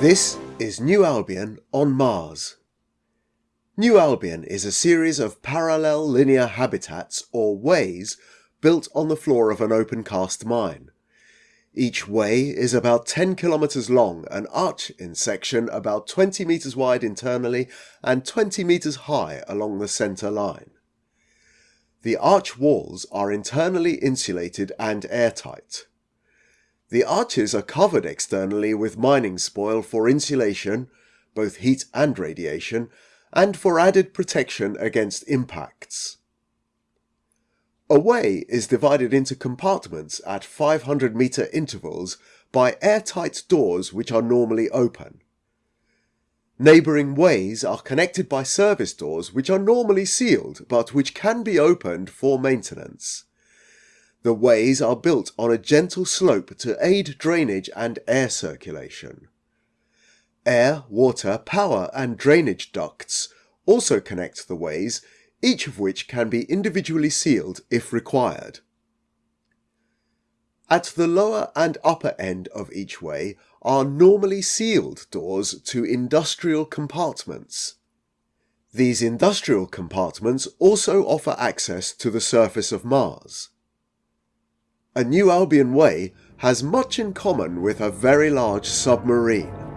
This is New Albion on Mars. New Albion is a series of parallel linear habitats, or ways, built on the floor of an open cast mine. Each way is about 10 kilometers long, an arch in section about 20 meters wide internally and 20 meters high along the center line. The arch walls are internally insulated and airtight. The arches are covered externally with mining spoil for insulation, both heat and radiation, and for added protection against impacts. A way is divided into compartments at 500 meter intervals by airtight doors which are normally open. Neighbouring ways are connected by service doors which are normally sealed but which can be opened for maintenance. The ways are built on a gentle slope to aid drainage and air circulation. Air, water, power and drainage ducts also connect the ways, each of which can be individually sealed if required. At the lower and upper end of each way are normally sealed doors to industrial compartments. These industrial compartments also offer access to the surface of Mars. A New Albion Way has much in common with a very large submarine.